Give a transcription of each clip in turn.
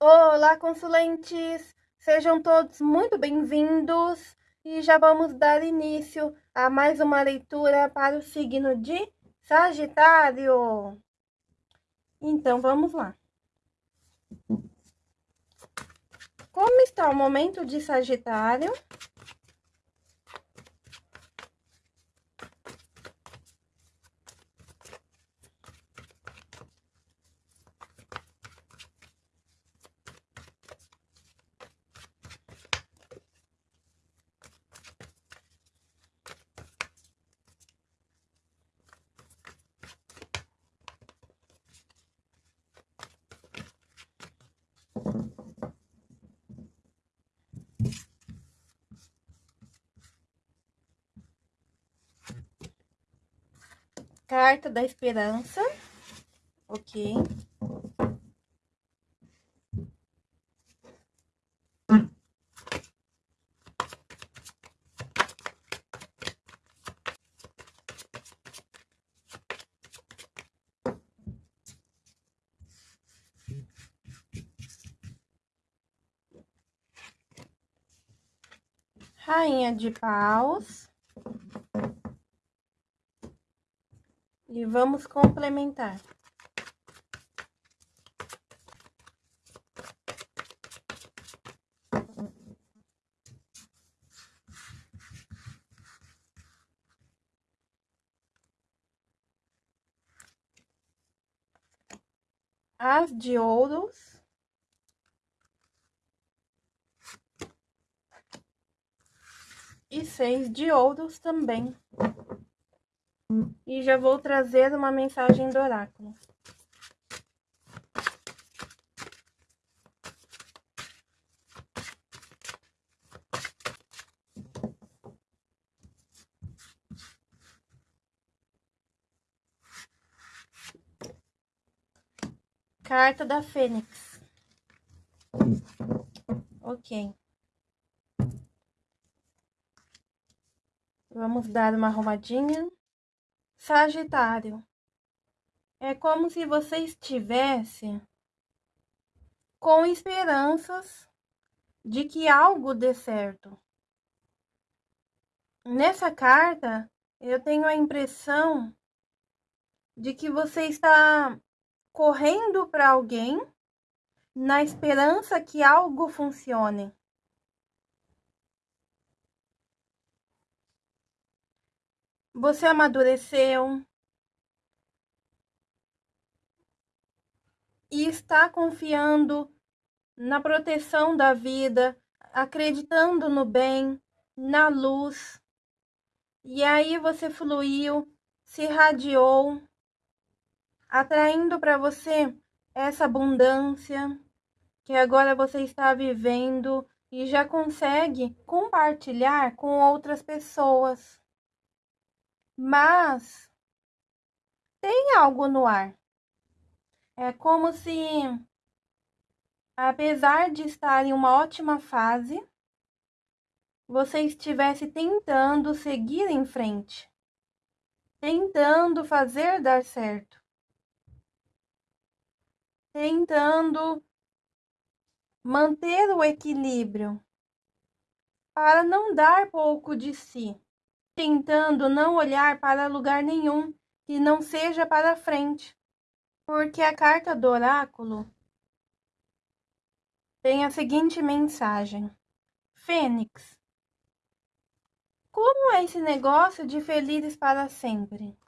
Olá, consulentes! Sejam todos muito bem-vindos e já vamos dar início a mais uma leitura para o signo de Sagitário. Então, vamos lá. Como está o momento de Sagitário? Carta da Esperança. Ok. Rainha de paus. E vamos complementar. As de ouros. E seis de ouros também. E já vou trazer uma mensagem do oráculo. Carta da Fênix. Ok. Vamos dar uma arrumadinha. Sagitário. É como se você estivesse com esperanças de que algo dê certo. Nessa carta, eu tenho a impressão de que você está correndo para alguém na esperança que algo funcione. Você amadureceu. E está confiando na proteção da vida, acreditando no bem, na luz. E aí você fluiu, se irradiou, atraindo para você essa abundância que agora você está vivendo e já consegue compartilhar com outras pessoas mas tem algo no ar. É como se, apesar de estar em uma ótima fase, você estivesse tentando seguir em frente, tentando fazer dar certo, tentando manter o equilíbrio para não dar pouco de si tentando não olhar para lugar nenhum que não seja para frente, porque a carta do oráculo tem a seguinte mensagem: Fênix, como é esse negócio de felizes para sempre?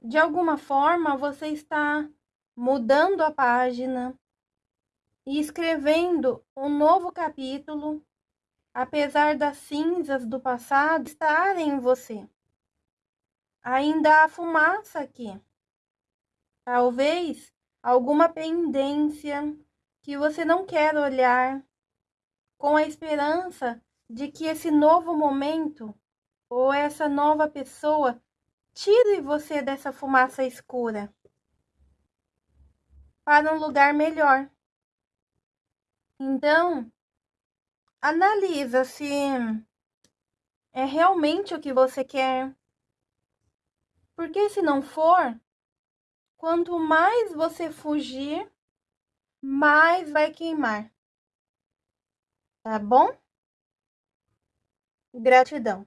De alguma forma você está mudando a página e escrevendo um novo capítulo apesar das cinzas do passado estarem em você. Ainda há fumaça aqui. Talvez alguma pendência que você não quer olhar, com a esperança de que esse novo momento ou essa nova pessoa tire você dessa fumaça escura para um lugar melhor. Então, analisa se é realmente o que você quer. Porque se não for, quanto mais você fugir, mais vai queimar. Tá bom? Gratidão.